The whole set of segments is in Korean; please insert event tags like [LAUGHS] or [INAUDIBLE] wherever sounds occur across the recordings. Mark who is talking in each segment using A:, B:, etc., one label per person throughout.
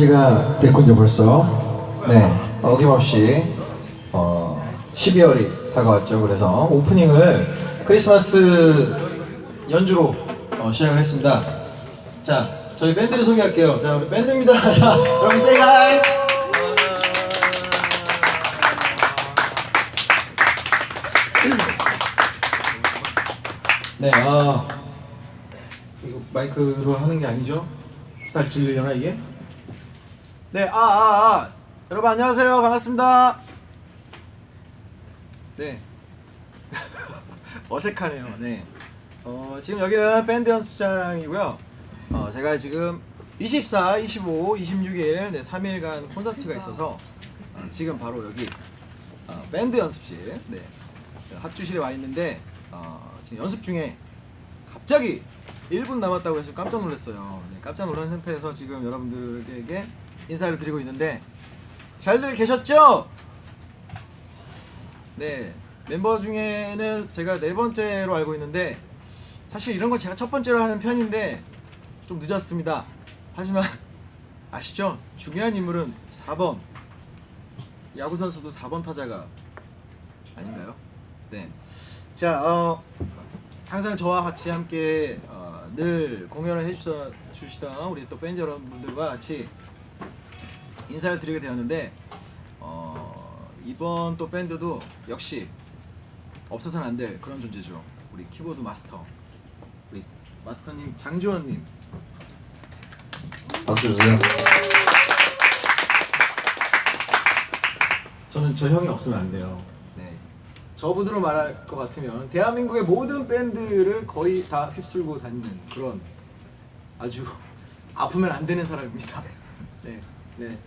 A: 11시가 됐군요, 벌써. 네, 어김없이 어, 12월이 다가왔죠. 그래서 오프닝을 크리스마스 연주로 어, 시작을 했습니다. 자, 저희 밴드를 소개할게요. 자, 우리 밴드입니다. [LAUGHS] 자, 여러분, say hi! 네, 아, 이거 마이크로 하는 게 아니죠? 스타일 들리려나 이게? 네, 아, 아, 아, 여러분 안녕하세요, 반갑습니다. 네, [LAUGHS] 어색하네요. 네, 어, 지금 여기는 밴드 연습장이고요. 어, 제가 지금 24, 25, 26일 네, 3일간 콘서트가 있어서 어, 지금 바로 여기 어, 밴드 연습실, 네, 합주실에 와 있는데 어, 지금 연습 중에 갑자기 1분 남았다고 해서 깜짝 놀랐어요. 네, 깜짝 놀란 상태에서 지금 여러분들에게 인사를 드리고 있는데 잘들 계셨죠? 네 멤버 중에는 제가 네 번째로 알고 있는데 사실 이런 거 제가 첫 번째로 하는 편인데 좀 늦었습니다. 하지만 [LAUGHS] 아시죠? 중요한 인물은 4번 야구 선수도 4번 타자가 아닌가요? 네. 자, 어, 항상 저와 같이 함께 어, 늘 공연을 해주시던 주시던 우리 또 밴드 여러분들과 같이 인사를 드리게 되었는데 어, 이번 또 밴드도 역시 없어서는 안 될 그런 존재죠. 우리 키보드 마스터 우리 마스터님 장주원님
B: 박수 주세요.
A: 저는 저 형이 없으면 안 돼요. 네. 저분으로 말할 것 같으면 대한민국의 모든 밴드를 거의 다 휩쓸고 다니는 그런 아주 아프면 안 되는 사람입니다. [LAUGHS] 네, 네.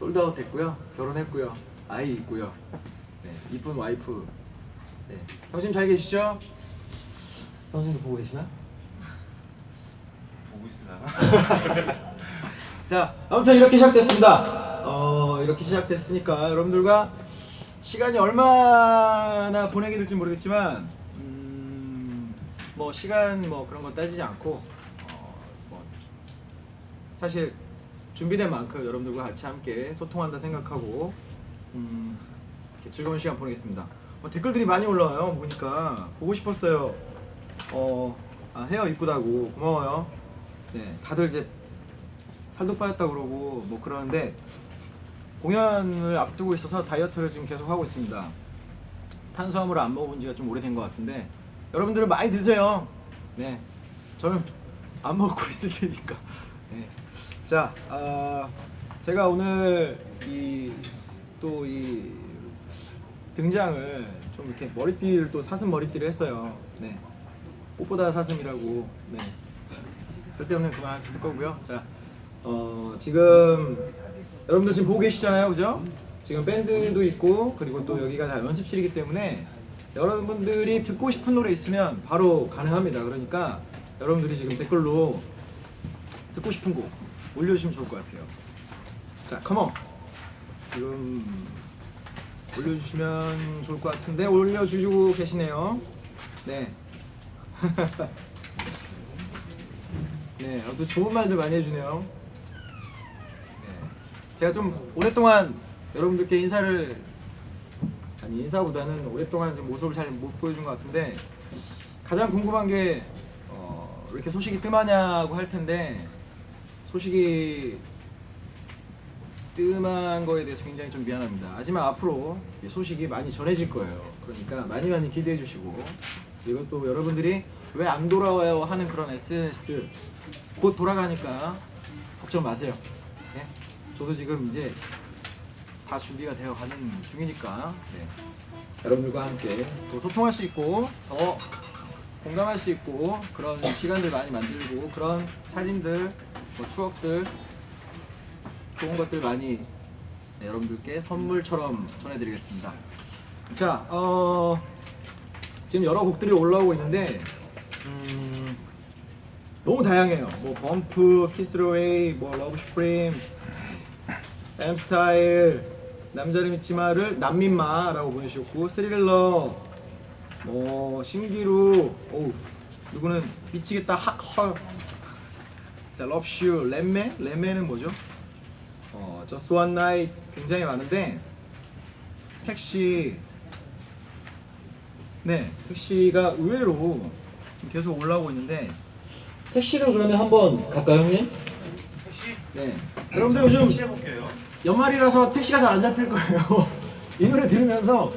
A: 솔드아웃 됐고요. 결혼했고요. 아이 있고요. 네, 이쁜 와이프. 네. 형님 잘 계시죠? 형님도 보고 계시나?
B: 보고 있으나? [LAUGHS]
A: 자, 아무튼 이렇게 시작됐습니다. 어, 이렇게 시작됐으니까 여러분들과 시간이 얼마나 보내게 될지 모르겠지만, 음, 뭐 시간 뭐 그런 거 따지지 않고, 어, 뭐 사실 준비된 만큼 여러분들과 같이 함께 소통한다 생각하고, 음, 즐거운 시간 보내겠습니다. 어, 댓글들이 많이 올라와요. 보니까 보고 싶었어요. 어, 아, 헤어 이쁘다고 고마워요. 네, 다들 이제 살도 빠졌다 그러고 뭐 그러는데 공연을 앞두고 있어서 다이어트를 지금 계속 하고 있습니다. 탄수화물을 안 먹어본 지가 좀 오래된 것 같은데 여러분들은 많이 드세요. 네, 저는 안 먹고 [LAUGHS] 있을 테니까. 네. 자, 아, 제가 오늘 이 또 이 등장을 좀 이렇게 머리띠를 또 사슴 머리띠를 했어요. 네, 꽃보다 사슴이라고. 네. 쓸데없는 그만 할 거고요. 자, 어, 지금 여러분들 지금 보고 계시잖아요, 그죠? 지금 밴드도 있고 그리고 또 여기가 다 연습실이기 때문에 여러분들이 듣고 싶은 노래 있으면 바로 가능합니다. 그러니까 여러분들이 지금 댓글로 듣고 싶은 곡 올려주시면 좋을 것 같아요. 자, 컴온. 지금 올려주시면 좋을 것 같은데 올려주시고 계시네요. 네. [LAUGHS] 네, 또 좋은 말들 많이 해주네요. 네. 제가 좀 오랫동안 여러분들께 인사를 아니 인사보다는 오랫동안 좀 모습을 잘 못 보여준 것 같은데 가장 궁금한 게 어, 왜 이렇게 소식이 뜸하냐고 할 텐데 소식이 뜸한 거에 대해서 굉장히 좀 미안합니다. 하지만 앞으로 소식이 많이 전해질 거예요. 그러니까 많이 많이 기대해 주시고 그리고 또 여러분들이 왜 안 돌아와요 하는 그런 SNS 곧 돌아가니까 걱정 마세요. 네? 저도 지금 이제 다 준비가 되어 가는 중이니까 네. 여러분들과 함께 또 소통할 수 있고 더 공감할 수 있고 그런 시간들 많이 만들고 그런 사진들, 뭐 추억들 좋은 것들 많이 네, 여러분들께 선물처럼 전해드리겠습니다. 자, 어, 지금 여러 곡들이 올라오고 있는데 음, 너무 다양해요. 뭐 Bump, Kiss it away, 뭐 Love Supreme, M Style, 남자를 믿지 마를 남민마라고 보내주셨고 스릴러, 뭐 신기루, 오 누구는 미치겠다 하, 헐.
C: 자, 럽슈, 렘메, 렘메는 뭐죠? 어, One Night 굉장히 많은데 택시 네, 택시가 의외로 계속 올라오고 있는데 택시를 그러면 한번 갈까요, 형님?
B: 택시
C: 네. 여러분들 요즘
B: 택시 해볼게요.
C: 연말이라서 택시가 잘 안 잡힐 거예요. [LAUGHS] 이 노래 들으면서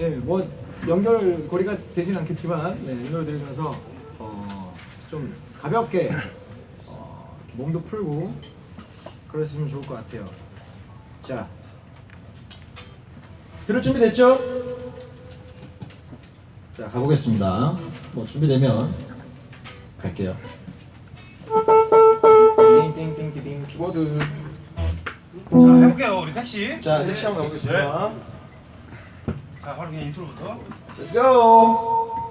C: 예, 뭐 연결고리가 되진 않겠지만 네, 이 노래 들으면서 어, 좀 가볍게 몸도 풀고 그러시면 좋을 것 같아요. 자, 들을 준비 됐죠? 자, 가보겠습니다. 뭐 준비되면 갈게요. 띵띵띵띵 키보드.
B: 자 해볼게요 우리 택시.
C: 자, 택시 한번 가보겠습니다.
B: 자 바로 그냥 intro부터.
C: Let's go.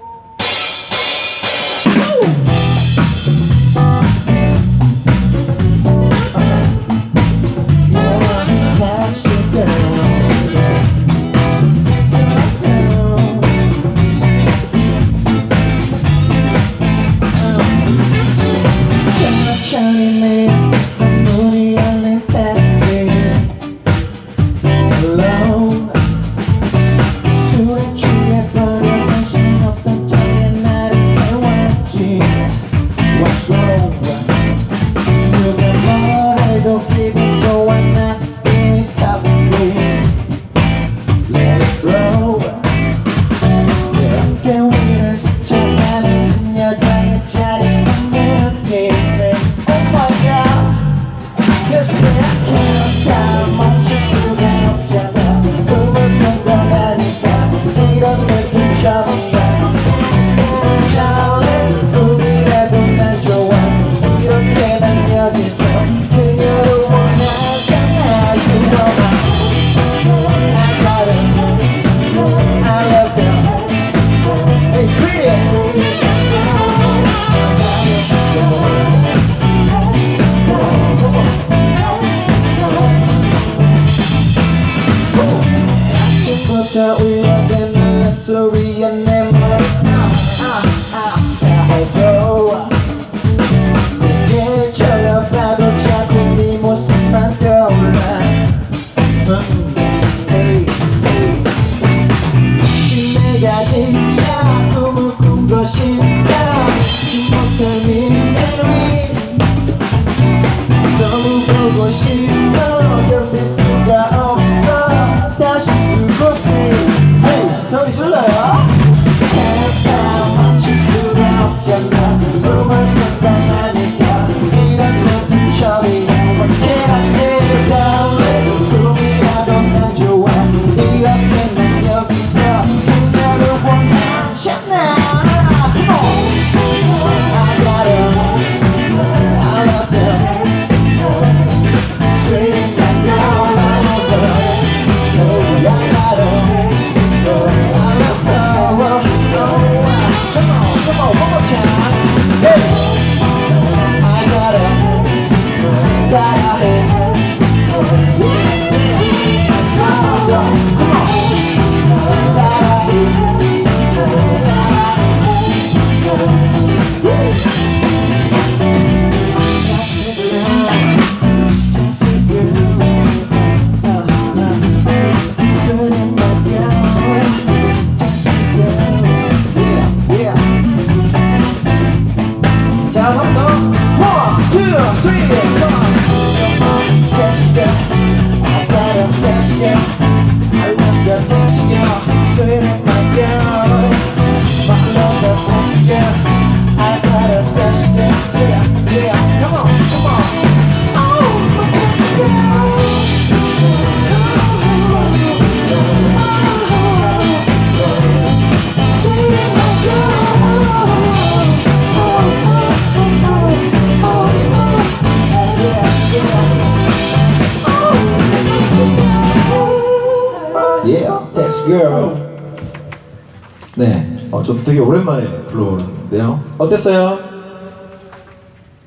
A: 어땠어요?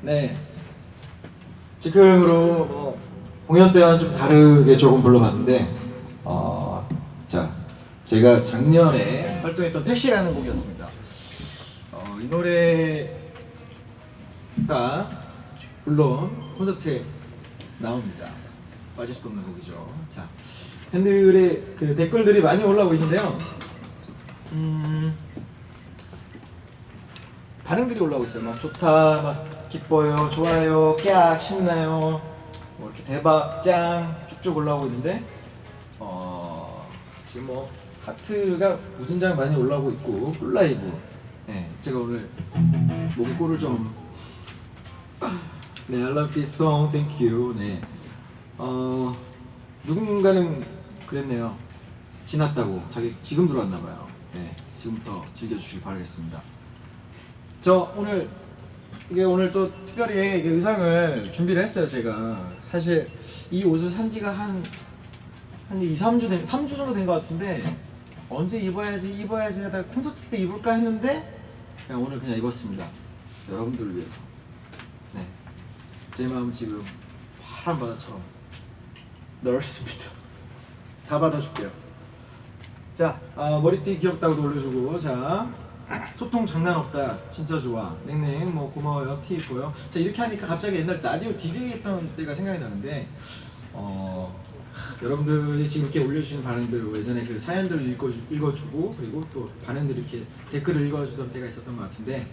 C: 네. 지금으로 뭐 공연 때와는 좀 다르게 조금 불러봤는데, 어, 자, 제가 작년에 활동했던 택시라는 곡이었습니다. 어, 이 노래가
A: 물론 콘서트에 나옵니다. 빠질 수 없는 곡이죠. 자, 팬들의 그 댓글들이 많이 올라오고 있는데요. 음, 반응들이 올라오고 있어요. 막 좋다, 막 기뻐요, 좋아요, 깍 신나요, 뭐 이렇게 대박, 짱 쭉쭉 올라오고 있는데 어, 지금 뭐 하트가 무진장 많이 올라오고 있고 꿀라이브. 네, 제가 오늘 목에 꿀을 좀 [LAUGHS] 네, I love this song, thank you. 네, 어 누군가는 그랬네요. 지났다고 자기 지금 들어왔나 봐요. 네, 지금부터 즐겨주시기 바라겠습니다. 저 오늘 이게 오늘 또 특별히 의상을 준비를 했어요 제가. 사실 이 옷을 산 지가 한, 한 2, 3주 된, 3주 정도 된 것 같은데 언제 입어야지 입어야지 하다가 콘서트 때 입을까 했는데 그냥 오늘 그냥 입었습니다. 여러분들을 위해서. 네. 제 마음 지금 파란 바다처럼 넓습니다. 다 받아줄게요. 자 아, 머리띠 귀엽다고도 올려주고 자 소통 장난 없다. 진짜 좋아. 넥넥 뭐 고마워요. 티 입고요. 자 이렇게 하니까 갑자기 옛날 라디오 DJ 했던 때가 생각이 나는데 어 여러분들이 지금 이렇게 올려주시는 반응들 예전에 그 사연들을 읽어주, 읽어주고 그리고 또 반응들 이렇게 댓글을 읽어주던 때가 있었던 것 같은데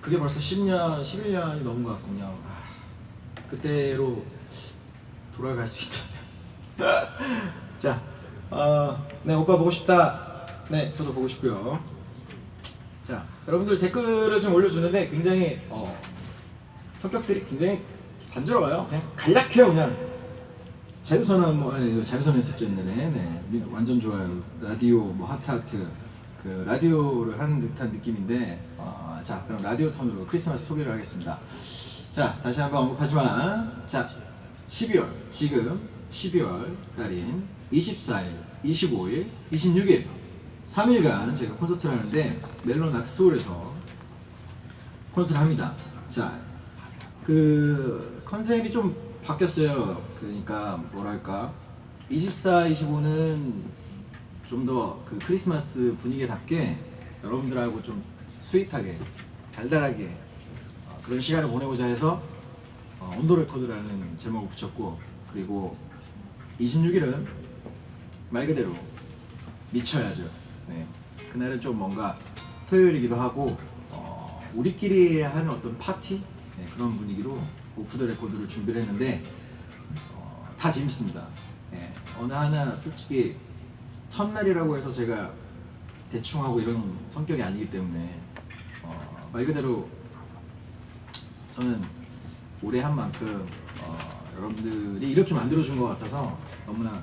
A: 그게 벌써 10년 11년이 넘은 것 같군요. 아, 그때로 돌아갈 수 있다. [LAUGHS] 자, 어, 네 오빠 보고 싶다. 네, 저도 보고 싶고요. 자, 여러분들 댓글을 좀 올려주는데 굉장히 어, 성격들이 굉장히 단조로워요. 그냥 간략해요, 그냥. 자유선언 뭐 아니 자유선언 옛날에. 네, 미- 완전 좋아요. 라디오 뭐 하트 하트 그 라디오를 하는 듯한 느낌인데 어, 자 그럼 라디오 톤으로 크리스마스 소개를 하겠습니다. 자 다시 한번 언급하지만 자 12월 지금 12월 달인 24일, 25일, 26일 3일간 제가 콘서트를 하는데 멜론 악스홀에서 콘서트를 합니다. 자, 그 컨셉이 좀 바뀌었어요. 그러니까 뭐랄까 24, 25는 좀 더 그 크리스마스 분위기답게 여러분들하고 좀 sweet하게 달달하게 어, 그런 시간을 보내고자 해서 어, On the Record라는 제목을 붙였고 그리고 26일은 말 그대로 미쳐야죠. 네. 그날은 좀 뭔가 토요일이기도 하고 어, 우리끼리 하는 어떤 파티 네, 그런 분위기로 오프 더 레코드를 준비를 했는데 어, 다 재밌습니다. 네. 어느 하나 솔직히 첫날이라고 해서 제가 대충 하고 이런 성격이 아니기 때문에 어, 말 그대로 저는 올해 한 만큼 어, 여러분들이 이렇게 만들어준 것 같아서 너무나 어,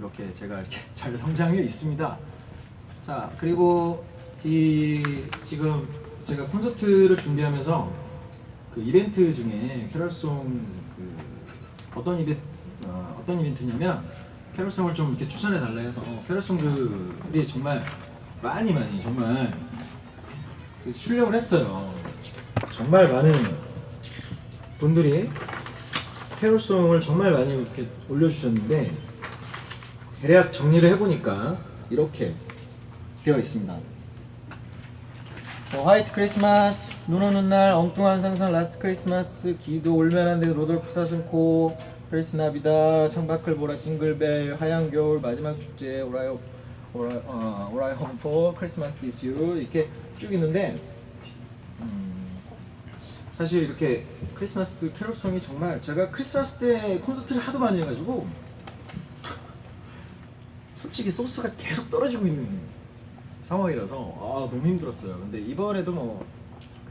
A: 이렇게 제가 이렇게 [LAUGHS] 잘 성장해 있습니다. 자 그리고 이 지금 제가 콘서트를 준비하면서 그 이벤트 중에 캐럴송 그 어떤 이벤트 어, 어떤 이벤트냐면 캐럴송을 좀 이렇게 추천해 달라 해서 캐럴송들이 정말 많이 많이 정말 출력을 했어요. 정말 많은 분들이 캐롤송을 정말 많이 이렇게 올려주셨는데 대략 정리를 해보니까 이렇게 되어 있습니다. 뭐 White Christmas, 눈 오는 날, 엉뚱한 상상, Last Christmas, 기도 울면 안 돼 루돌프 사슴코, Feliz Navidad, 창밖을 보라 징글벨, 하얀 겨울, 마지막 축제, 오라이 오라이 어, 오라이 홈포, 크리스마스 이슈 이렇게 쭉 있는데 음, 사실 이렇게 크리스마스 캐롤 song이 정말 제가 크리스마스 때 콘서트를 하도 많이 해가지고 솔직히 소스가 계속 떨어지고 있는 상황이라서 아 너무 힘들었어요. 근데 이번에도 뭐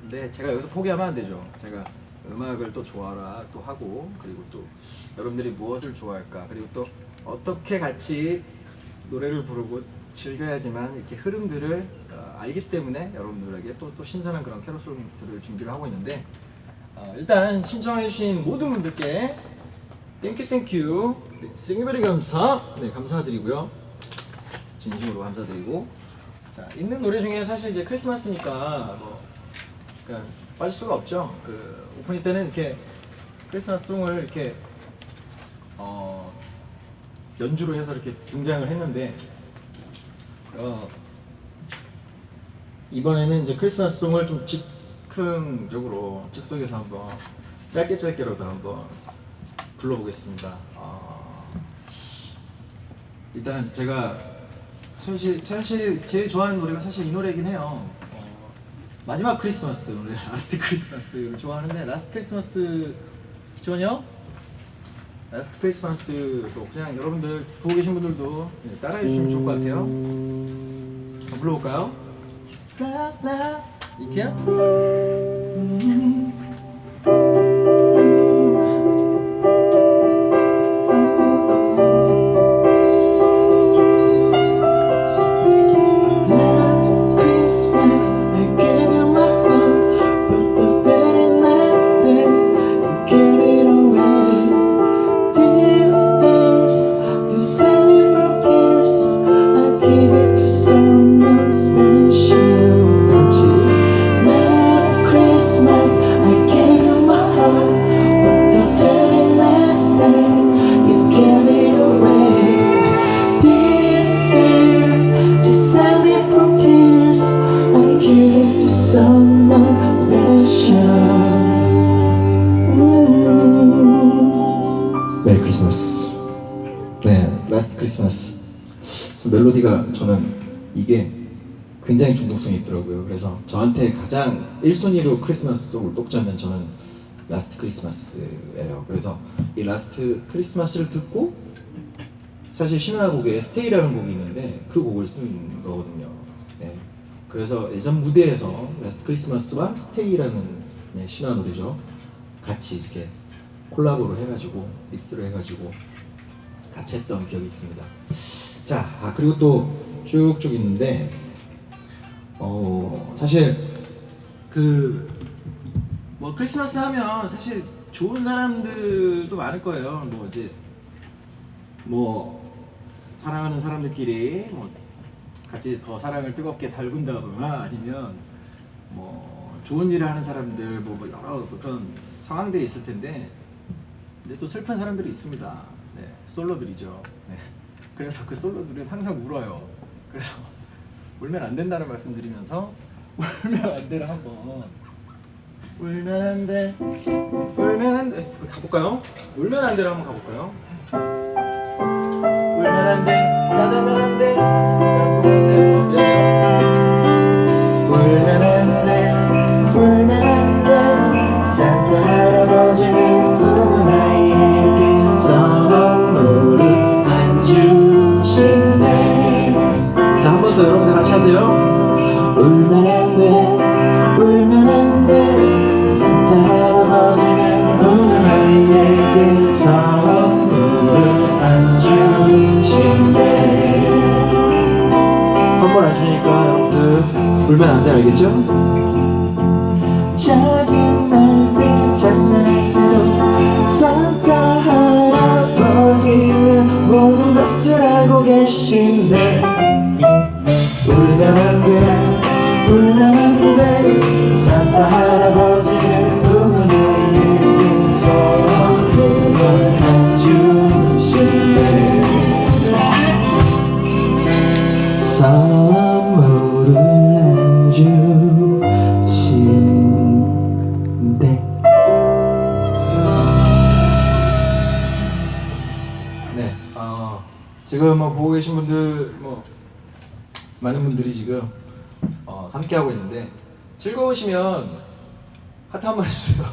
A: 근데 제가 여기서 포기하면 안 되죠. 제가 음악을 또 좋아라 또 하고 그리고 또 여러분들이 무엇을 좋아할까 그리고 또 어떻게 같이 노래를 부르고 즐겨야지만 이렇게 흐름들을 어, 알기 때문에 여러분들에게 또, 또 신선한 그런 캐롤송들을 준비를 하고 있는데 어, 일단 신청해주신 모든 분들께 땡큐 땡큐 네, 생일베리 감사 네 감사드리고요 진심으로 감사드리고 자 있는 노래 중에 사실 이제 크리스마스니까 뭐 그러니까 빠질 수가 없죠 그 오프닝 때는 이렇게 크리스마스 song을 이렇게 어 연주로 해서 이렇게 등장을 했는데 어 이번에는 이제 크리스마스 song을 좀 집, 즉흥적으로 즉석에서 한번 짧게 짧게라도 한번 불러보겠습니다. 어, 일단 제가 사실 사실 제일 좋아하는 노래가 사실 이 노래긴 해요. 어, 마지막 크리스마스 오늘 [LAUGHS] Last Christmas를 좋아하는데 Last Christmas 좋아요? Last Christmas도 그냥 여러분들 보고 계신 분들도 네, 따라해 주시면 좋을 것 같아요. 한번 불러볼까요? 이렇게 크리스마스. 멜로디가 저는 이게 굉장히 중독성이 있더라고요. 그래서 저한테 가장 1순위로 크리스마스 song을 뽑자면 저는 Last Christmas예요. 그래서 이 Last Christmas를 듣고 사실 신화곡에 Stay라는 곡이 있는데 그 곡을 쓴 거거든요. 네. 그래서 예전 무대에서 Last Christmas와 Stay라는 네, 신화 노래죠. 같이 이렇게 콜라보를 해가지고 믹스를 해가지고 같이 했던 기억이 있습니다. 자, 아, 그리고 또 쭉쭉 있는데 어 사실 그 뭐 크리스마스 하면 사실 좋은 사람들도 많을 거예요. 뭐 이제 뭐 사랑하는 사람들끼리 뭐 같이 더 사랑을 뜨겁게 달군다거나 아니면 뭐 좋은 일을 하는 사람들 뭐, 뭐 여러 그런 상황들이 있을 텐데 근데 또 슬픈 사람들이 있습니다. 네, 솔로들이죠. 네. 그래서 그 솔로들은 항상 울어요. 그래서 [LAUGHS] 울면 안 된다는 말씀드리면서 [LAUGHS] 울면 안 돼를 한번 울면 안 돼, 울면 안 돼. 가볼까요? 울면 안 돼를 한번 가볼까요? 울면 안 돼, 짜장면 안 돼, 안 해주세요.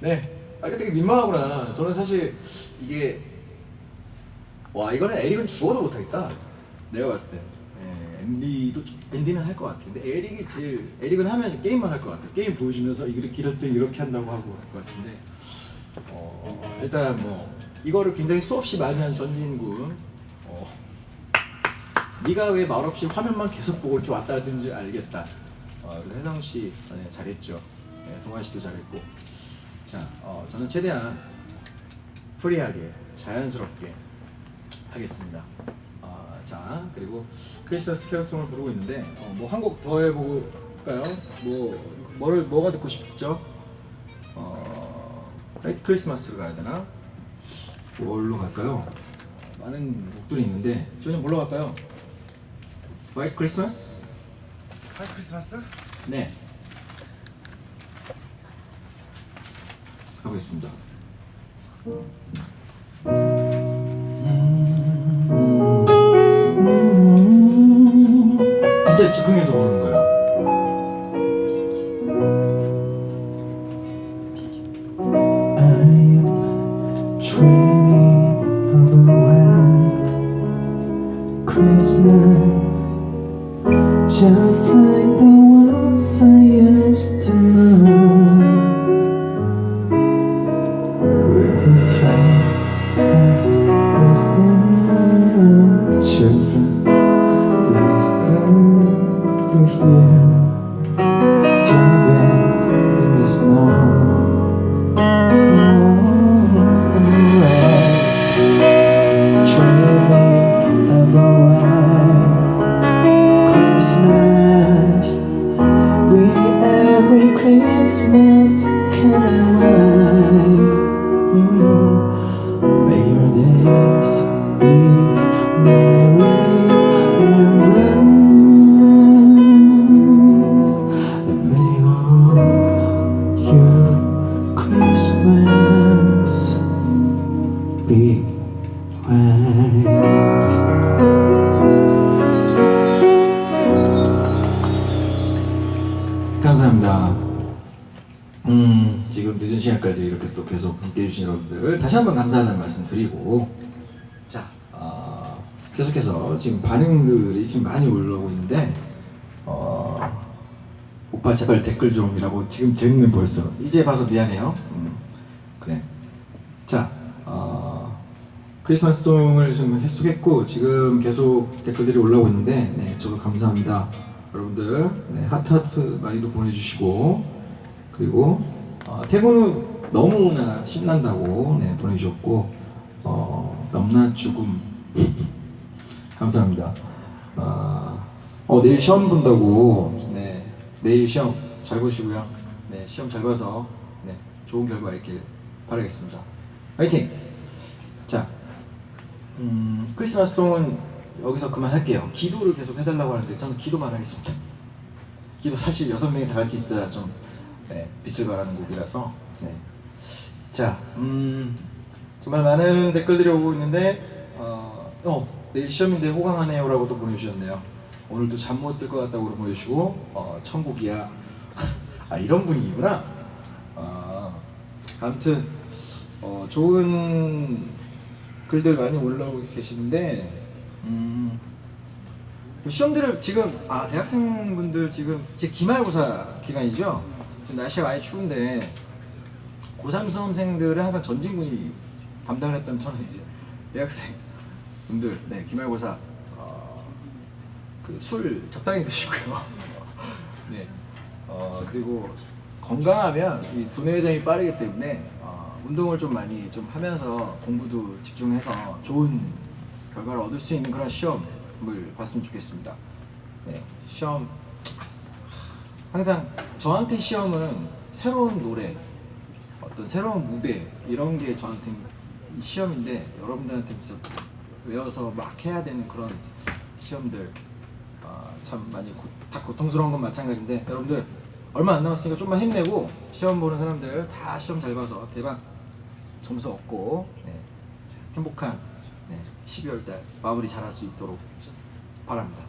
A: 네. 아 되게 민망하구나. 저는 사실 이게 와 이거는 에릭은 죽어도 못하겠다. 내가 봤을 때. 예, 앤디도 좀- 앤디는 할 것 같아. 근데 에릭이 제일 에릭은 하면 게임만 할 것 같아. 게임 보여주면서 이렇게 이렇게 이렇게 한다고 하고 할 것 같은데. 어, 일단 뭐 이거를 굉장히 수없이 많이 한 전진군. 어, 네가 왜 말없이 화면만 계속 보고 이렇게 왔다 줄 알겠다. 어, 그리고 혜성 씨 네, 잘했죠. 네, 동완 씨도 잘했고. 자, 어, 저는 최대한 free하게 자연스럽게 하겠습니다. 어, 자, 그리고 크리스마스 캐롤송을 부르고 있는데 어, 뭐 한 곡 더 해보고 볼까요? 뭐 뭐를 뭐가 듣고 싶죠? 어, 화이트 크리스마스로 가야 되나? 뭘로 갈까요? 많은 곡들이 있는데 저희는 뭘로 갈까요? 화이트 크리스마스?
B: 하이 크리스마스?
A: 네. 가보겠습니다. 진짜 즉흥해서 부르는
C: Christmas can I wait
A: 계속해서 지금 반응들이 지금 많이 올라오고 있는데 어, 오빠 제발 댓글 좀이라고 지금 재밌는 벌써 이제 봐서 미안해요. 음, 그래. 자, 어, 크리스마스 송을 지금 해석했고 지금 계속 댓글들이 올라오고 있는데 네, 저도 감사합니다. 여러분들 네, 하트 하트 많이도 보내주시고 그리고 어, 후 너무나 신난다고 네, 보내주셨고 어, 넘나 죽음 감사합니다. 어, 어, 내일 시험 본다고 네, 내일 시험 잘 보시고요. 네, 시험 잘 봐서 네, 좋은 결과 있길 바라겠습니다. 화이팅! 자, 음, 크리스마스 송은 여기서 그만할게요. 기도를 계속 해달라고 하는데 저는 기도만 하겠습니다. 기도 사실 여섯 명이 다 같이 있어야 좀 네, 빛을 발하는 곡이라서. 네. 자, 음, 정말 많은 댓글들이 오고 있는데, 어, 어, 내일 시험인데 호강하네요라고 또 보내주셨네요. 오늘도 잠 못 들 것 같다고 보내주시고, 어, 천국이야. [LAUGHS] 아 이런 분위기구나. 아, 아무튼 어, 좋은 글들 많이 올라오고 계시는데 음, 그 시험들을 지금 아 대학생분들 지금 이제 기말고사 기간이죠. 지금 날씨가 많이 추운데 고3 수험생들은 항상 전진군이 담당을 했던 저는 이제 대학생 분들 네 기말고사 어, 그술 적당히 드시고요. [LAUGHS] 네. 어, 그리고 건강하면 이 두뇌 회전이 빠르기 때문에 어, 운동을 좀 많이 좀 하면서 공부도 집중해서 좋은 결과를 얻을 수 있는 그런 시험을 봤으면 좋겠습니다. 네, 시험 항상 저한테 시험은 새로운 노래, 어떤 새로운 무대 이런 게 저한테 이 시험인데 여러분들한테 진짜 외워서 막 해야 되는 그런 시험들 아, 참 많이 고, 다 고통스러운 건 마찬가지인데 여러분들 얼마 안 남았으니까 좀만 힘내고 시험 보는 사람들 다 시험 잘 봐서 대박 점수 얻고 네, 행복한 네, 12월 달 마무리 잘할 수 있도록 바랍니다.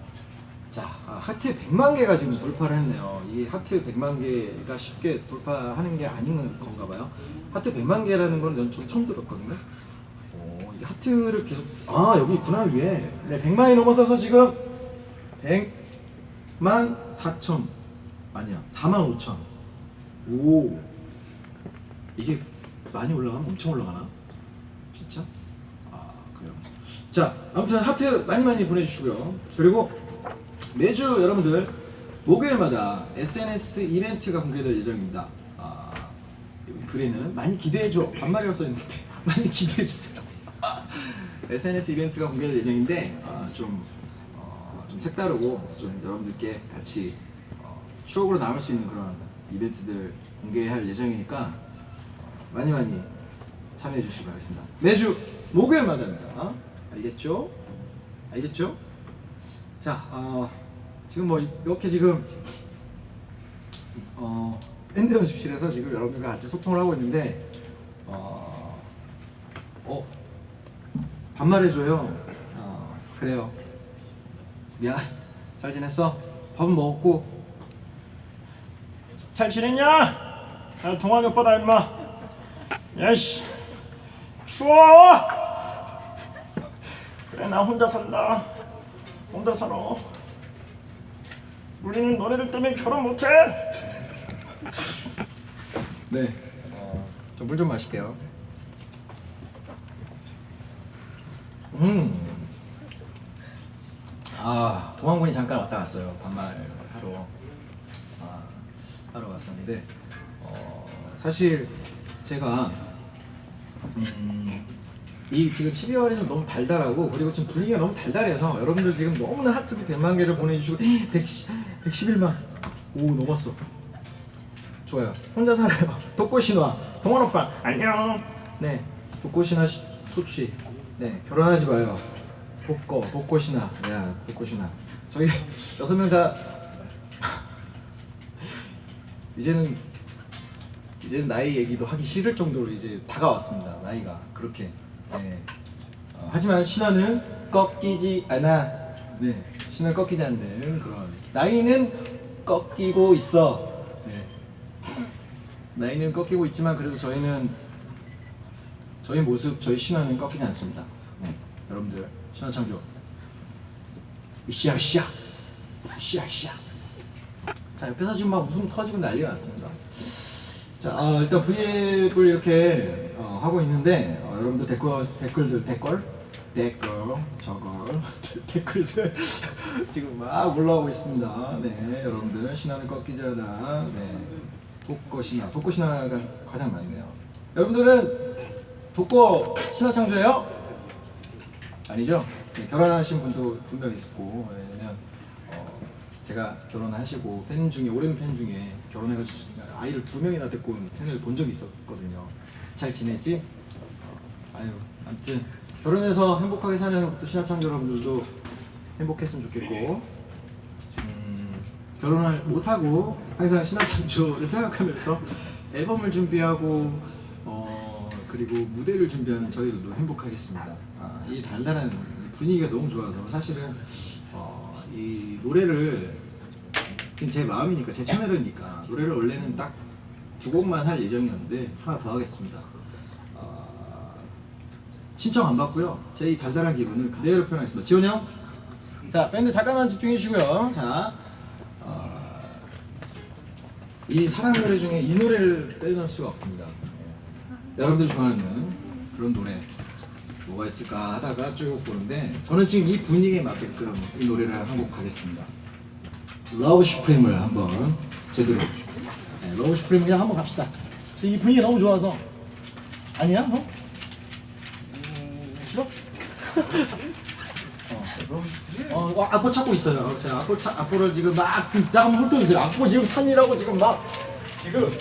A: 자, 아, 하트 100만 개가 지금 돌파를 했네요. 이 하트 100만 개가 쉽게 돌파하는 게 아닌 건가 봐요. 하트 100만 개라는 건 전 처음 들었거든요. 하트를 계속 아 여기 있구나 위에. 네, 100만이 넘어서서 지금 100만 4천 아니야 4만 5천. 오 이게 많이 올라가면 엄청 올라가나? 진짜? 아 그래요. 자 아무튼 하트 많이 많이 보내주시고요. 그리고 매주 여러분들 목요일마다 SNS 이벤트가 공개될 예정입니다. 아, 여기 글에는 많이 기대해줘 반말이라고 써있는데 [LAUGHS] 많이 기대해주세요. SNS 이벤트가 공개될 예정인데 아, 좀, 어, 좀 색다르고 좀 여러분들께 같이 어, 추억으로 남을 수 있는 그런 이벤트들 공개할 예정이니까 어, 많이 많이 참여해 주시기 바라겠습니다. 매주 목요일마다입니다. 알겠죠? 알겠죠? 자, 어, 지금 뭐 이렇게 지금 어, 밴드 연습실에서 지금 여러분들과 같이 소통을 하고 있는데 어 반말해줘요. 어 그래요. 미안. 잘 지냈어? 밥은 먹었고.
D: 잘 지냈냐? 야, 동환이 오빠다 임마. 야씨 추워. 그래 나 혼자 산다. 혼자 살아. 우리는 너네들 때문에 결혼 못해.
A: 네. 어, 저물 좀 마실게요. 음. 아, 동안군이 잠깐 왔다 갔어요. 반말 하러. 아, 하러 갔었는데, 어, 사실 제가 음, 이 지금 12월이 좀 너무 달달하고 그리고 지금 분위기가 너무 달달해서 여러분들 지금 너무나 하트비 100만 개를 보내주시고 100, 111만 오 넘었어 좋아요 혼자 살아요 [LAUGHS] 독고신화 동원 오빠
D: 안녕.
A: 네 독고신화 시- 소취 네 결혼하지 마요. 독거 독고신화 야 독고신화 저희 [LAUGHS] 여섯 명 다 [LAUGHS] 이제는 이제는 나이 얘기도 하기 싫을 정도로 이제 다가왔습니다 나이가. 그렇게. 네. 어, 하지만 신화는 꺾이지 않아. 네 신화는 꺾이지 않는 그런. 나이는 꺾이고 있어. 네. 나이는 꺾이고 있지만 그래도 저희는 저희 모습 저희 신화는 꺾이지 않습니다. 네. 여러분들 신화 창조. 이씨야 이씨야 이씨야 이씨야 자 옆에서 지금 막 웃음 터지고 난리가 났습니다. 자 어, 일단 V앱을 이렇게 어, 하고 있는데 어, 여러분들 댓글 댓글들 댓글? 댓글 저걸. [LAUGHS] 댓글들. [LAUGHS] 지금 막 올라오고 있습니다. 네 여러분들. 신화는 꺾이지 않아. 네. 독거 신화. 독거 신화가 가장 많네요. 여러분들은 독거 신화 창조예요? 아니죠? 네, 결혼하신 분도 분명히 있었고 왜냐면 어, 제가 결혼하시고 팬 중에 오랜 팬 중에 결혼해가지고 아이를 두 명이나 데리고 온 팬을 본 적이 있었거든요. 잘 지냈지? 어, 아유 아무튼 결혼해서 행복하게 사는 또 신화창조 여러분들도 행복했으면 좋겠고 음, 결혼을 못하고 항상 신화창조를 생각하면서 앨범을 준비하고 어, 그리고 무대를 준비하는 저희들도 행복하겠습니다. 아, 이 달달한 분위기가 너무 좋아서 사실은 어, 이 노래를 제 마음이니까 제 채널이니까 노래를 원래는 딱 두 곡만 할 예정이었는데 하나 더 하겠습니다. 어, 신청 안 받고요. 제 이 달달한 기분을 그대로 표현하겠습니다. 지원 형, 자 밴드 잠깐만 집중해 주시고요. 자, 어, 이 사랑 노래 중에 이 노래를 빼놓을 수가 없습니다. 예. 여러분들 좋아하는 그런 노래 뭐가 있을까 하다가 쭉 보는데 저는 지금 이 분위기에 맞게끔 이 노래를 한곡 가겠습니다. Love Supreme을 한번 제대로 네, Love Supreme 그냥 한번 갑시다. 저 이 분위기 너무 좋아서 아니야? 어? 음, 싫어? [LAUGHS] 어, 어, 악보 찾고 있어요. 자, 악보 차, 악보를 지금 막, 나 한번 훑어주세요. 악보 지금 찾느라고 지금 막, 지금.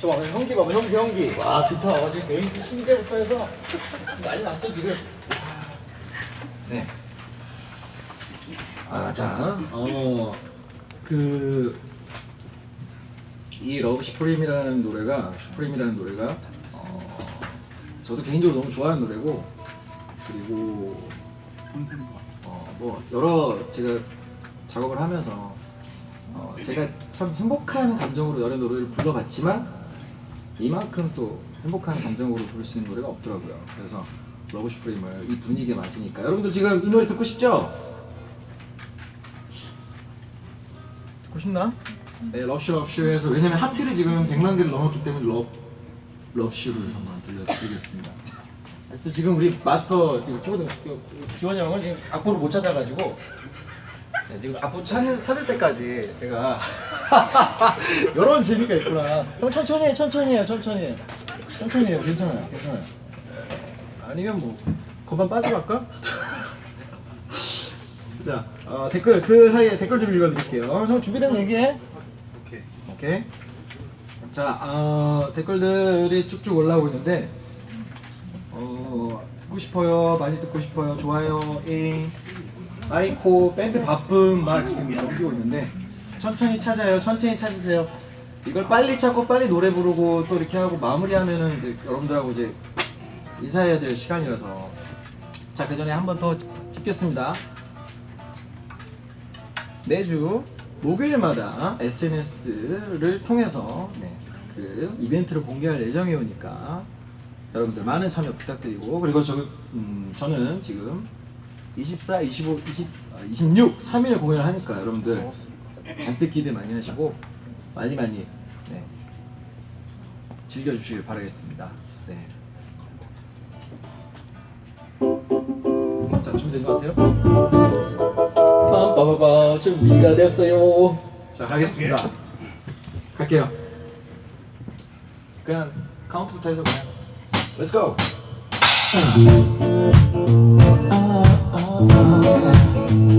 A: 저 봐봐, 형기 봐봐, 형기, 형기. 와, 기타. 어, 지금 베이스 신제부터 해서 난리 났어, 지금. 네. 아, 자, 어, 그, 이 Love Supreme이라는 노래가, Supreme이라는 노래가, 어, 저도 개인적으로 너무 좋아하는 노래고, 그리고, 어, 뭐, 여러 제가 작업을 하면서, 어, 제가 참 행복한 감정으로 여러 노래를 불러봤지만, 이만큼 또 행복한 감정으로 부를 수 있는 노래가 없더라고요. 그래서, Love Supreme을 이 분위기에 맞으니까. 여러분들 지금 이 노래 듣고 싶죠? 듣고 싶나? 네, 럽슈 럽슈에서 왜냐면 하트를 지금 100만 개를 넘었기 때문에 럽 럽슈를 한번 들려드리겠습니다. 또 지금 우리 마스터 키보드 지원이 형을 지금 악보를 못 찾아가지고 네, 지금 악보 찾는, 찾을 때까지 제가 [LAUGHS] 이런 재미가 있구나. 형 천천히 해, 천천히 해요, 천천히 해. 천천히 해요, 괜찮아요, 괜찮아요. 아니면 뭐 건반 빠지고 할까? [LAUGHS] 자, 어, 댓글 그 사이에 댓글 좀 읽어드릴게요. 형 준비되면 얘기해.
B: 오케이.
A: 오케이. 자, 어, 댓글들이 쭉쭉 올라오고 있는데, 어, 듣고 싶어요, 많이 듣고 싶어요, 좋아요, 잉, 아이코, 밴드 바쁨 막 지금 넘기고 있는데, 천천히 찾아요, 천천히 찾으세요. 이걸 빨리 찾고 빨리 노래 부르고 또 이렇게 하고 마무리하면은 이제 여러분들하고 이제 인사해야 될 시간이라서 자 그 전에 한 번 더 찍겠습니다. 매주 목요일마다 SNS를 통해서 네, 그 이벤트를 공개할 예정이오니까 여러분들 많은 참여 부탁드리고 그리고 저, 음, 저는 지금 24, 25, 20, 아, 26, 3일 공연을 하니까 여러분들 잔뜩 기대 많이 하시고 많이 많이 네, 즐겨주시길 바라겠습니다. 네. 자 준비된 것 같아요? 빰빠바바 준비가 됐어요. 자 가겠습니다. 갈게요. 그냥 카운트부터 해서 그냥 Let's go.
C: 지나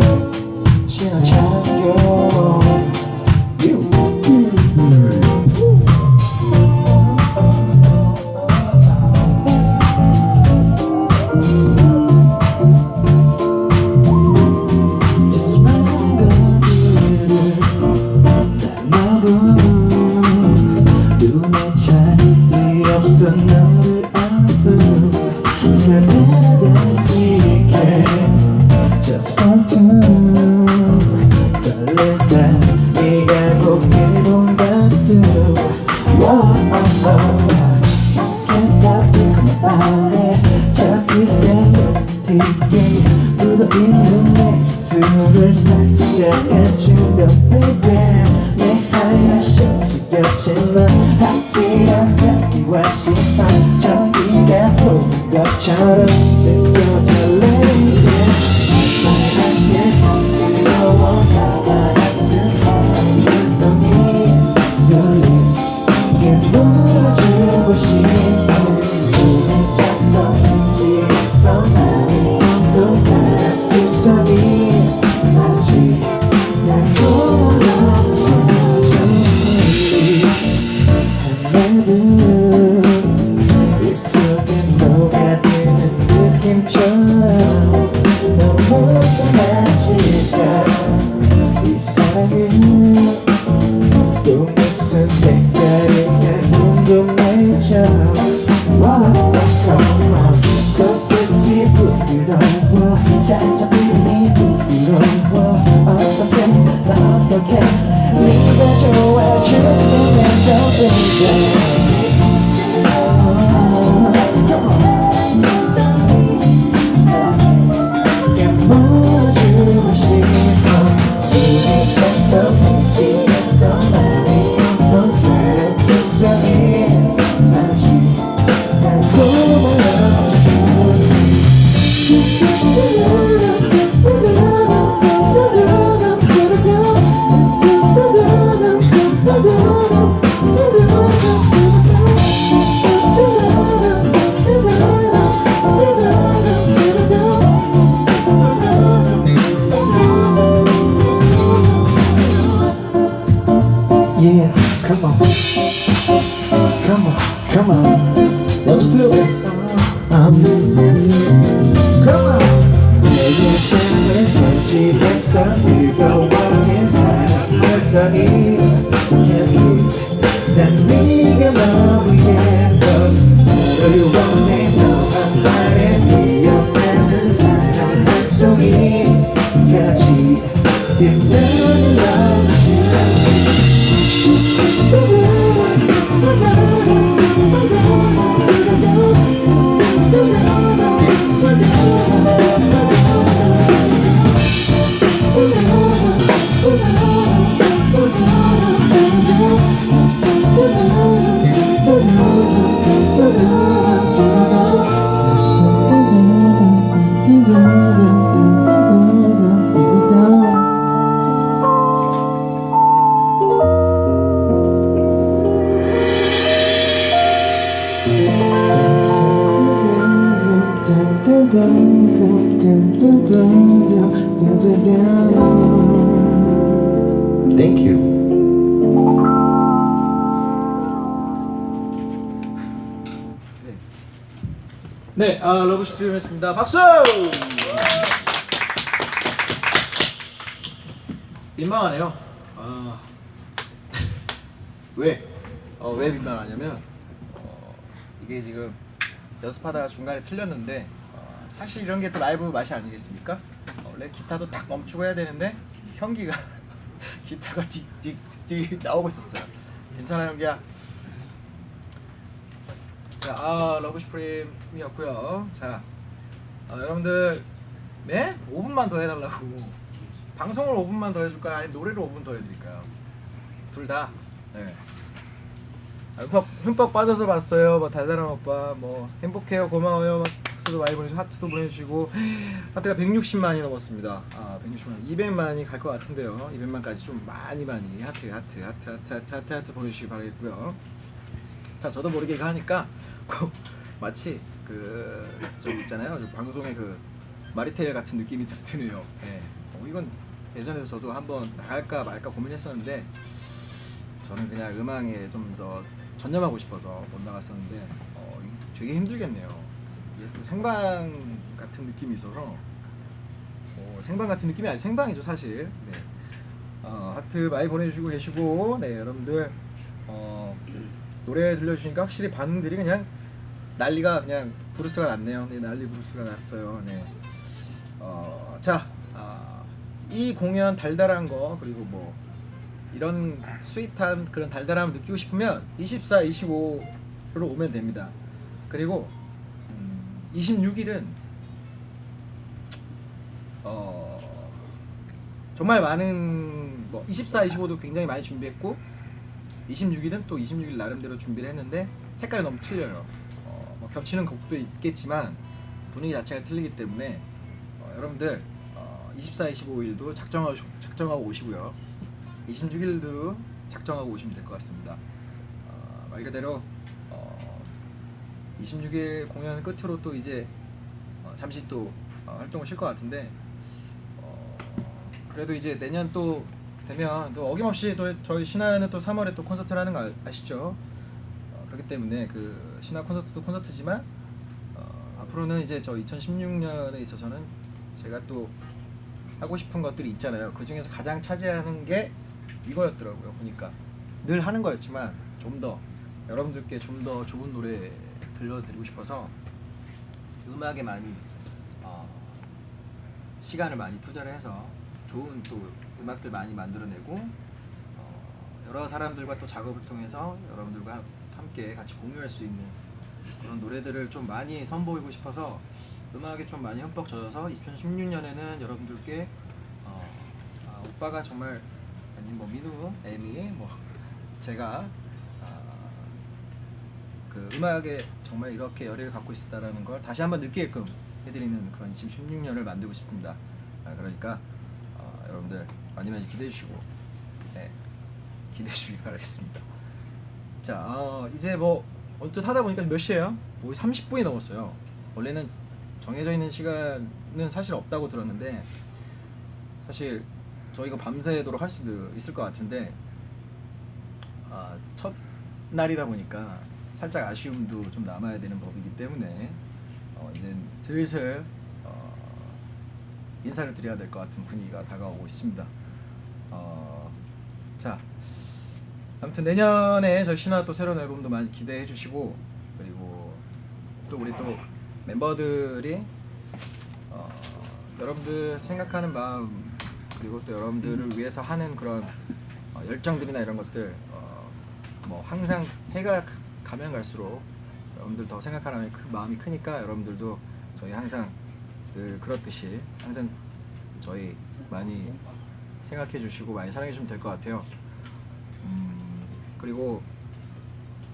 A: amiga 중간에 틀렸는데 어, 사실 이런 게 또 라이브 맛이 아니겠습니까? 어, 원래 기타도 딱 멈추고 해야 되는데 현기가 [LAUGHS] 기타가 딕딕딕 나오고 있었어요. 괜찮아 현기야. 자, 아, Love Supreme이었고요. 자, 아, 여러분들 네? 5분만 더 해달라고. 방송을 5분만 더 해줄까요? 아니면 노래를 5분 더 해드릴까요? 둘 다. 네. 아, 흠뻑, 흠뻑 빠져서 봤어요. 뭐 달달한 오빠, 뭐 행복해요, 고마워요. 막 박수도 많이 보내주고 하트도 보내주시고 하트가 160만이 넘었습니다. 아 160만, 200만이 갈 것 같은데요. 200만까지 좀 많이 많이 하트, 하트, 하트, 하트, 하트, 하트, 하트 보내주시기 바라겠고요. 자, 저도 모르게 하니까 꼭 마치 그저 있잖아요. 저 방송의 그 마리텔 같은 느낌이 드- 드네요. 예. 어, 이건 예전에 저도 한번 나갈까 말까 고민했었는데 저는 그냥 음악에 좀더 전념하고 싶어서 못 나갔었는데 어, 되게 힘들겠네요. 또 생방 같은 느낌이 있어서 어, 생방 같은 느낌이 아니 생방이죠 사실. 네. 어, 하트 많이 보내주시고 계시고 네 여러분들 어, 노래 들려주시니까 확실히 반응들이 그냥 난리가 그냥 브루스가 났네요. 네 난리 브루스가 났어요. 네. 어, 자, 아, 이 공연 달달한 거 그리고 뭐 이런 스윗한 그런 달달함을 느끼고 싶으면 24, 25로 오면 됩니다. 그리고 음, 26일은 어, 정말 많은 뭐 24, 25도 굉장히 많이 준비했고 26일은 또 26일 나름대로 준비를 했는데 색깔이 너무 틀려요. 어, 뭐 겹치는 곡도 있겠지만 분위기 자체가 틀리기 때문에 어, 여러분들 어, 24, 25일도 작정하고 작정하고 오시고요. 26일도 작정하고 오시면 될 것 같습니다. 어, 말 그대로 어, 26일 공연 끝으로 또 이제 어, 잠시 또 어, 활동을 쉴 것 같은데 어, 그래도 이제 내년 또 되면 또 어김없이 또 저희 신화는 또 3월에 또 콘서트를 하는 거 아- 아시죠? 어, 그렇기 때문에 그 신화 콘서트도 콘서트지만 어, 앞으로는 이제 저 2016년에 있어서는 제가 또 하고 싶은 것들이 있잖아요. 그 중에서 가장 차지하는 게 이거였더라고요. 보니까 늘 하는 거였지만 좀 더 여러분들께 좀 더 좋은 노래 들려드리고 싶어서 음악에 많이 어, 시간을 많이 투자를 해서 좋은 또 음악들 많이 만들어내고 어, 여러 사람들과 또 작업을 통해서 여러분들과 함께 같이 공유할 수 있는 그런 노래들을 좀 많이 선보이고 싶어서 음악에 좀 많이 흠뻑 젖어서 2016년에는 여러분들께 어, 아, 오빠가 정말 아니 뭐 민우, 에미, 뭐 제가 아, 그 음악에 정말 이렇게 열의를 갖고 있었다라는 걸 다시 한번 느끼게끔 해드리는 그런 2016년을 만들고 싶습니다. 아, 그러니까 어, 여러분들 많이 많이 기대해 주시고 네, 기대해 주시기 바라겠습니다. 자 어, 이제 뭐 언뜻 하다 보니까 몇 시예요? 뭐 30분이 넘었어요. 원래는 정해져 있는 시간은 사실 없다고 들었는데 사실 저희가 밤새도록 할 수도 있을 것 같은데 아, 첫 날이다 보니까 살짝 아쉬움도 좀 남아야 되는 법이기 때문에 어, 이제 슬슬 어, 인사를 드려야 될 것 같은 분위기가 다가오고 있습니다. 어, 자, 아무튼 내년에 저희 신화 또 새로운 앨범도 많이 기대해 주시고 그리고 또 우리 또 멤버들이 어, 여러분들 생각하는 마음 그리고 또 여러분들을 위해서 하는 그런 어, 열정들이나 이런 것들 어, 뭐 항상 해가 가- 가면 갈수록 여러분들 더 생각하는 그 마음이 크니까 여러분들도 저희 항상 늘 그렇듯이 항상 저희 많이 생각해 주시고 많이 사랑해 주시면 될 것 같아요. 음, 그리고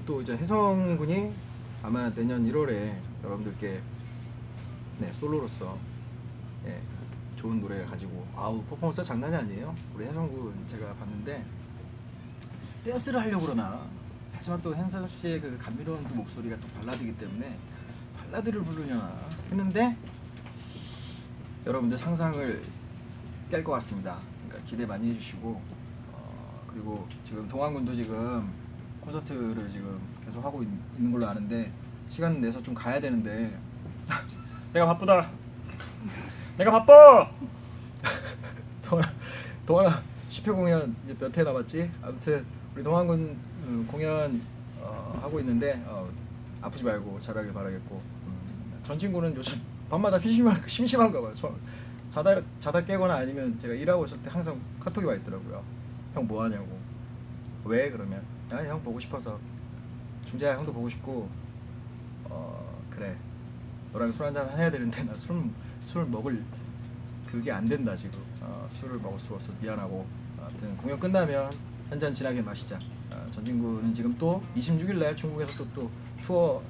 A: 또 이제 혜성 군이 아마 내년 1월에 여러분들께 네 솔로로서 예, 좋은 노래 가지고 아우 퍼포먼스 장난이 아니에요. 우리 혜성 군 제가 봤는데 댄스를 하려고 그러나 하지만 또 혜성 씨의 그 감미로운 그 목소리가 또 발라드이기 때문에 발라드를 부르려나 했는데 여러분들 상상을 깰 것 같습니다. 그러니까 기대 많이 해주시고 어, 그리고 지금 동안군도 지금 콘서트를 지금 계속 하고 있, 는 걸로 아는데 시간 내서 좀 가야 되는데
D: 내가 바쁘다. [LAUGHS] 내가 바빠.
A: 동환아, 동환아 10회 공연 몇 회 남았지? 아무튼 우리 동환군 음, 공연 어, 하고 있는데 어, 아프지 말고 잘하길 바라겠고 음, 전 친구는 요즘 [LAUGHS] 밤마다 심심한 심심한가 봐요. 저 자다 자다 깨거나 아니면 제가 일하고 있을 때 항상 카톡이 와 있더라고요. 형 뭐 하냐고. 왜 그러면 아 형 보고 싶어서 중재야 형도 보고 싶고 어 그래 너랑 술 한잔 해야 되는데 나 술 술 먹을 그게 안 된다 지금. 어, 술을 먹을 수 없어 미안하고. 아무튼 공연 끝나면 한 잔 진하게 마시자. 어, 전 친구는 지금 또 26일 날 중국에서 또, 또 투어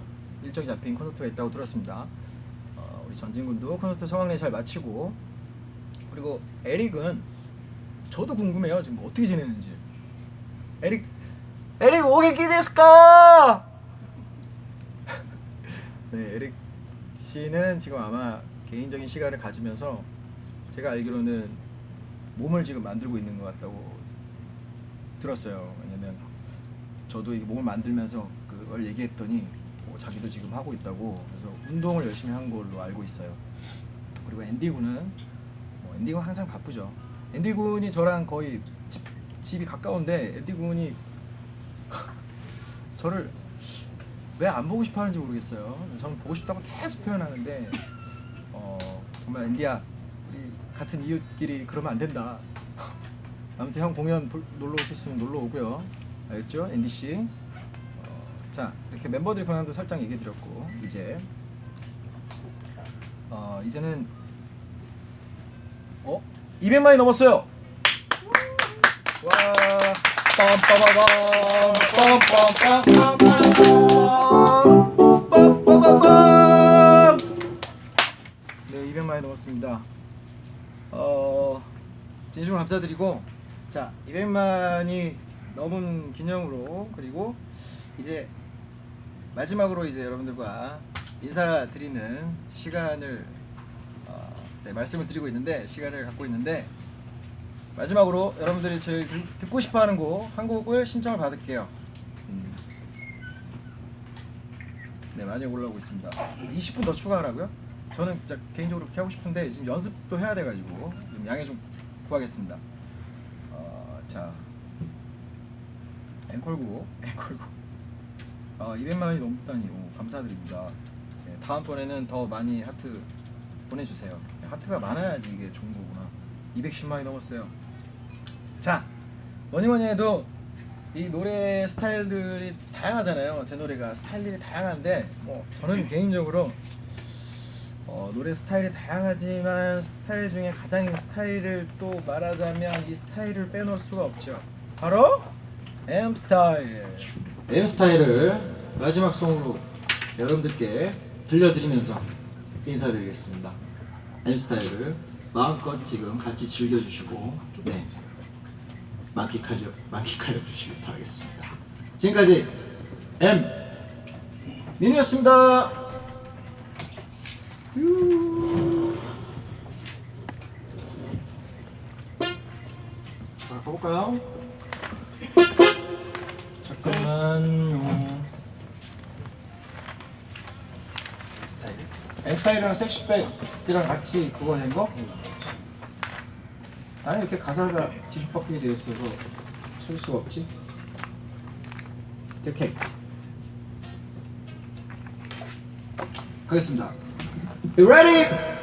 A: 일정이 잡힌 콘서트가 있다고 들었습니다. 어, 우리 전 친구도 콘서트 성황리 잘 마치고. 그리고 에릭은 저도 궁금해요. 지금 어떻게 지내는지. 에릭 에릭 오게키 데스까? [LAUGHS] 네 에릭 씨는 지금 아마 개인적인 시간을 가지면서 제가 알기로는 몸을 지금 만들고 있는 것 같다고 들었어요. 왜냐면 저도 이 몸을 만들면서 그걸 얘기했더니 뭐 자기도 지금 하고 있다고 그래서 운동을 열심히 한 걸로 알고 있어요. 그리고 앤디 군은 뭐 앤디 군 항상 바쁘죠. 앤디 군이 저랑 거의 집, 집이 가까운데 앤디 군이 [LAUGHS] 저를 왜 안 보고 싶어 하는지 모르겠어요. 저는 보고 싶다고 계속 표현하는데 어, 정말 앤디야 우리 같은 이웃끼리 그러면 안 된다. 아무튼 형 공연 볼- 놀러 오셨으면 놀러 오고요. 알겠죠? 앤디 씨. 어, 자 이렇게 멤버들 근황도 살짝 얘기 드렸고 이제 어, 이제는 어 200만이 넘었어요. 와 빰빠바밤 빰빰빰빰빰빰빰빰 네 200만이 넘었습니다. 어 진심으로 감사드리고 자 200만이 넘은 기념으로 그리고 이제 마지막으로 이제 여러분들과 인사드리는 시간을 어, 네, 말씀을 드리고 있는데 시간을 갖고 있는데 마지막으로 여러분들이 제일 듣- 듣고 싶어하는 곡 한 곡을 신청을 받을게요. 음. 네 많이 올라오고 있습니다. 20분 더 추가하라고요? 저는 진짜 개인적으로 그렇게 하고 싶은데 지금 연습도 해야 돼가지고 좀 양해 좀 구하겠습니다. 어, 자 앵콜곡 앵콜곡 어, 200만 원이 넘다니 오, 감사드립니다. 네, 다음번에는 더 많이 하트 보내주세요. 네, 하트가 많아야지 이게 좋은 거구나. 210만이 넘었어요. 자 뭐니 뭐니 해도 이 노래 스타일들이 다양하잖아요. 제 노래가 스타일들이 다양한데 뭐 저는 개인적으로 어, 노래 스타일이 다양하지만 스타일 중에 가장 스타일을 또 말하자면 이 스타일을 빼놓을 수가 없죠. 바로 M 스타일. M 스타일을 마지막 송으로 여러분들께 들려드리면서 인사드리겠습니다. M 스타일을 마음껏 지금 같이 즐겨주시고 네 만끽하려 만끽하려 주시길 바라겠습니다. 지금까지 M 민우였습니다. 자 가볼까요? 잠깐만요. 엑사이랑 섹시백이랑 같이 그거 낸 거? 아니 이렇게 가사가 뒤죽박죽이 되어 있어서 찾을 수가 없지. 이렇게 가겠습니다. You ready?